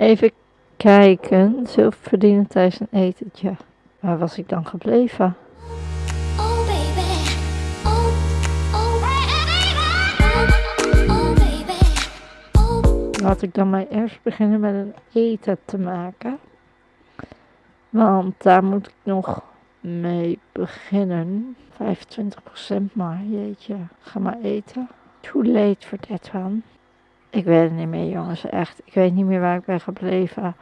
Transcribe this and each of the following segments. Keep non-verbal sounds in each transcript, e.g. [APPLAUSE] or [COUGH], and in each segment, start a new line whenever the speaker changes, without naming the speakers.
Even kijken. Zilver verdienen tijdens een etentje. Waar was ik dan gebleven?
Oh baby, oh, oh
Laat ik dan maar eerst beginnen met een eten te maken. Want daar moet ik nog mee beginnen. 25% maar, jeetje. Ga maar eten. Too late for that one. Ik weet het niet meer, jongens, echt. Ik weet niet meer waar ik ben gebleven.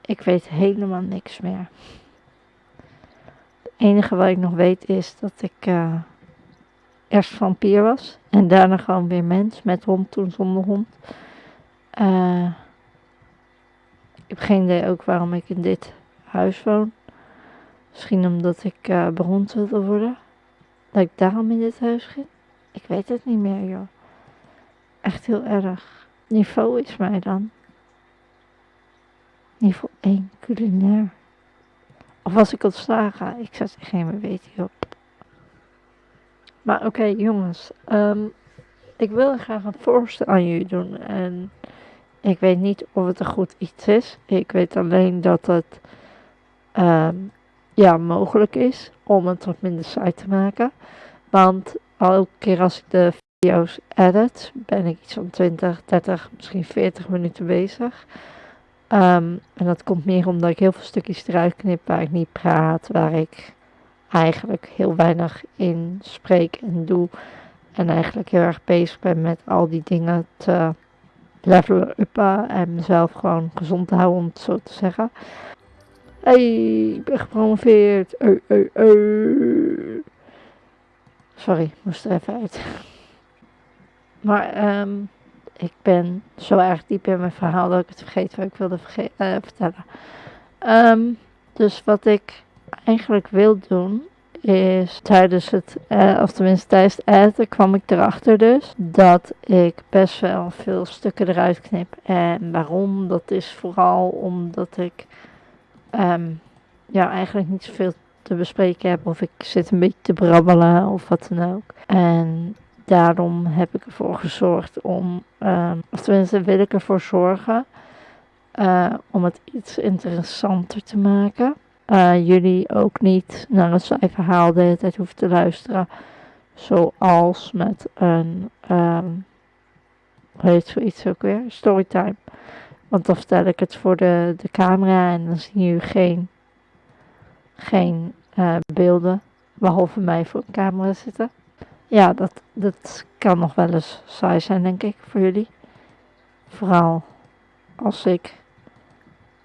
Ik weet helemaal niks meer. Het enige wat ik nog weet is dat ik eh, eerst vampier was. En daarna gewoon weer mens. Met hond, toen zonder hond. Eh, ik heb geen idee ook waarom ik in dit huis woon. Misschien omdat ik eh beroemd wilde worden. Dat ik daarom in dit huis ging. Ik weet het niet meer, joh. Echt heel erg. Niveau is mij dan. Niveau 1, culinair. Of was ik ontslagen? Ik echt niet meer weten, joh. Maar oké, jongens. ehm, ik wil graag een voorstel aan jullie doen. En ik weet niet of het een goed iets is. Ik weet alleen dat het ehm, ja, mogelijk is om het wat minder saai te maken. Want elke keer als ik de video's edit, ben ik iets van 20, 30, misschien 40 minuten bezig. Ehm, en dat komt meer omdat ik heel veel stukjes eruit knip waar ik niet praat, waar ik eigenlijk heel weinig in spreek en doe. En eigenlijk heel erg bezig ben met al die dingen te levelen uppen en mezelf gewoon gezond te houden, om het zo te zeggen. Hey, ik ben gepromoveerd. Ui, ui. Sorry, moest er even uit. Maar ehm, ik ben zo erg diep in mijn verhaal dat ik het vergeet wat ik wilde eh, vertellen. Ehm, dus wat ik eigenlijk wil doen is tijdens het, eh, of tenminste tijdens het editen kwam ik erachter dus dat ik best wel veel stukken eruit knip. En waarom? Dat is vooral omdat ik ehm, ja, eigenlijk niet zoveel te bespreken heb of ik zit een beetje te brabbelen of wat dan ook. En daarom heb ik ervoor gezorgd om, ehm, of tenminste wil ik ervoor zorgen eh, om het iets interessanter te maken. Eh, jullie ook niet naar een saai verhaal de hele tijd hoeven te luisteren. Zoals met een, ehm hoe heet zoiets ook weer? Storytime. Want dan vertel ik het voor de, de camera en dan zien jullie geen, geen eh, beelden. Behalve mij voor een camera zitten. Ja, dat, dat kan nog wel eens saai zijn, denk ik, voor jullie. Vooral als ik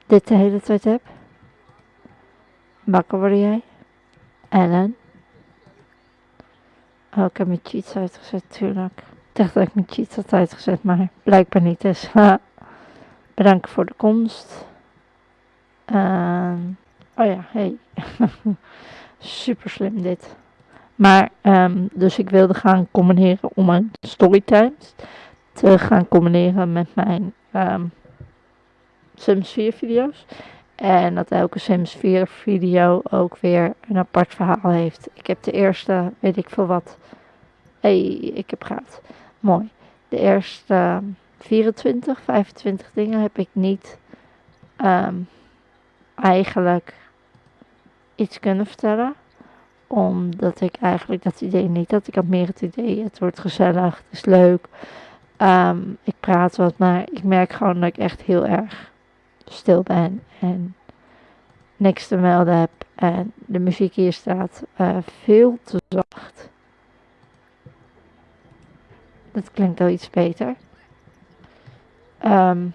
dit de hele tijd heb. Wakker worden jij? Ellen? Oh, ik heb mijn cheats uitgezet, tuurlijk. Ik dacht dat ik mijn cheats had uitgezet, maar blijkbaar niet. Dus [LAUGHS] bedankt voor de komst. Ehm, oh ja, hey. [LAUGHS] Super slim dit. Maar, ehm, dus ik wilde gaan combineren om mijn storytimes te gaan combineren met mijn ehm, Sims 4 video's. En dat elke Sims 4 video ook weer een apart verhaal heeft. Ik heb de eerste, weet ik veel wat. hey, ik heb gehad. Mooi. De eerste ehm, 24, 25 dingen heb ik niet ehm, eigenlijk iets kunnen vertellen. Omdat ik eigenlijk dat idee niet had. Ik had meer het idee, het wordt gezellig, het is leuk. Ehm, ik praat wat, maar ik merk gewoon dat ik echt heel erg stil ben en niks te melden heb. En de muziek hier staat eh, veel te zacht. Dat klinkt al iets beter. Ehm,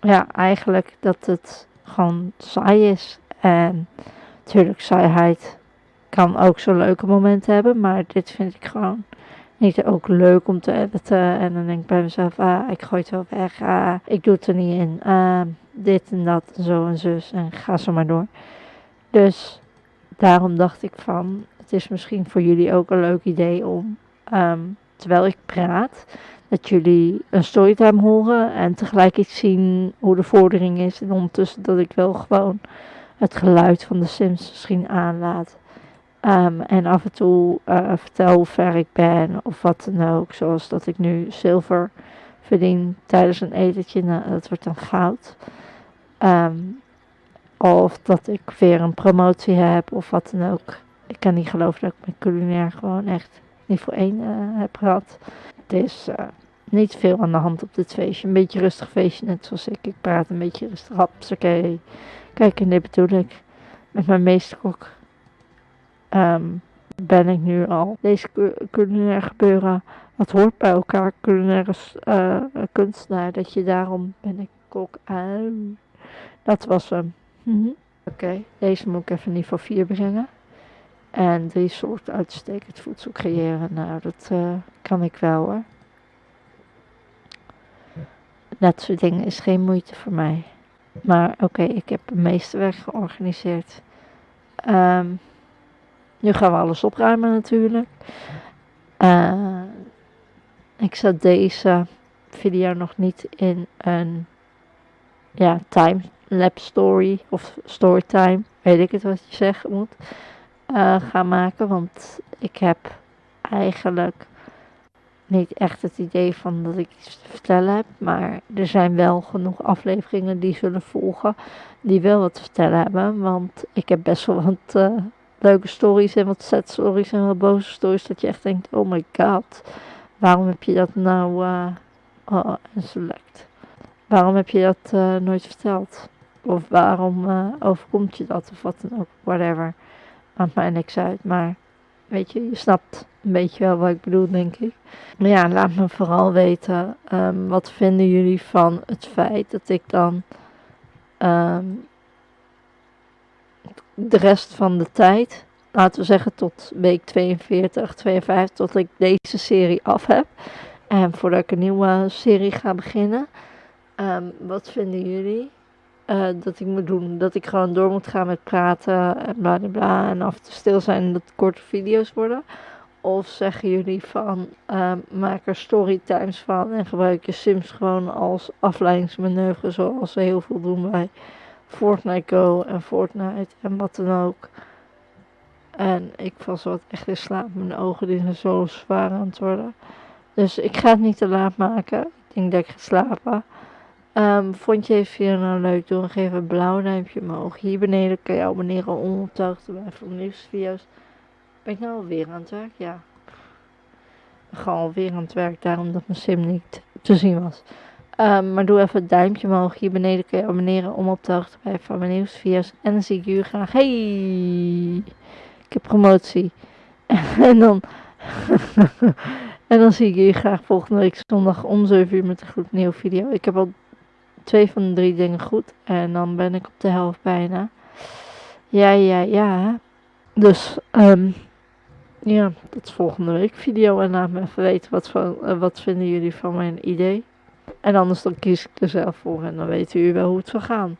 ja, eigenlijk dat het gewoon saai is. En natuurlijk, saaiheid kan ook zo'n leuke momenten hebben. Maar dit vind ik gewoon niet ook leuk om te editen. En dan denk ik bij mezelf, ah, ik gooi het wel weg. Ah, ik doe het er niet in. Ah, dit en dat en zo en zus. En ga zo maar door. Dus daarom dacht ik van, het is misschien voor jullie ook een leuk idee om, ehm, terwijl ik praat, dat jullie een storytime horen en tegelijk iets zien hoe de vordering is. En ondertussen dat ik wel gewoon het geluid van de Sims misschien aanlaat. Ehm, en af en toe eh, vertel hoe ver ik ben of wat dan ook. Zoals dat ik nu zilver verdien tijdens een etentje, nou, dat wordt dan goud. Ehm, of dat ik weer een promotie heb of wat dan ook. Ik kan niet geloven dat ik mijn culinair gewoon echt voor één eh, heb gehad. Het is eh, niet veel aan de hand op dit feestje. Een beetje rustig feestje, net zoals ik. Ik praat een beetje rustig. Haps, oké. Kijk, en dit bedoel ik. Met mijn meesterkok ehm, ben ik nu al. Deze cu- culinair gebeuren, wat hoort bij elkaar. Culinaire eh, kunstenaar. Dat je daarom ben ik kok. Au. Dat was hem. Mhm. Oké, deze moet ik even niveau 4 brengen. En drie soorten uitstekend voedsel creëren. Nou, dat eh, kan ik wel hoor. Dat soort dingen is geen moeite voor mij. Maar oké, ik heb meeste werk georganiseerd. Ehm, nu gaan we alles opruimen natuurlijk. Eh, ik zet deze video nog niet in een ja, time-lapse story of storytime, weet ik het wat je zeggen moet, eh, gaan maken. Want ik heb eigenlijk niet echt het idee van dat ik iets te vertellen heb. Maar er zijn wel genoeg afleveringen die zullen volgen die wel wat te vertellen hebben. Want ik heb best wel wat eh, leuke stories en wat sad stories en wat boze stories. Dat je echt denkt, oh my god, waarom heb je dat nou uh, oh, select. Waarom heb je dat eh, nooit verteld? Of waarom overkomt je dat of wat dan ook, whatever. Maakt mij niks uit, maar weet je, je snapt een beetje wel wat ik bedoel, denk ik. Maar ja, laat me vooral weten, ehm, wat vinden jullie van het feit dat ik dan ehm, de rest van de tijd, laten we zeggen tot week 42, 52, tot ik deze serie af heb. En voordat ik een nieuwe serie ga beginnen, ehm, wat vinden jullie? Eh, dat ik moet doen. Dat ik gewoon door moet gaan met praten en bla bla bla. En af en toe stil zijn en dat korte video's worden. Of zeggen jullie van ehm, maak er storytimes van en gebruik je Sims gewoon als afleidingsmanoeuvre. Zoals we heel veel doen bij Fortnite Go en Fortnite en wat dan ook. En ik zo wat echt in slaap. Mijn ogen die zijn zo zwaar aan het worden. Dus ik ga het niet te laat maken. Ik denk dat ik ga slapen. Ehm, vond je deze video nou leuk? Doe dan geef een blauw duimpje omhoog. Hier beneden kan je abonneren om op de hoogte te blijven van de nieuwste video's. Ben ik nou alweer aan het werk? Ja. Gewoon alweer aan het werk, daarom dat mijn sim niet te zien was. Ehm, maar doe even het duimpje omhoog. Hier beneden kun je abonneren om op de te blijven van mijn nieuwste video's. En dan zie ik jullie graag. Hey! Ik heb promotie. [LAUGHS] en dan... [LAUGHS] en dan zie ik jullie graag volgende week zondag om 7 uur met een gloednieuwe video. Ik heb al twee van de drie dingen goed. En dan ben ik op de helft bijna. Ja, ja, ja. Dus, ehm, ja, tot volgende week video. En laat me even weten wat, van, eh, wat vinden jullie van mijn idee. En anders dan kies ik er zelf voor en dan weten jullie wel hoe het zal gaan.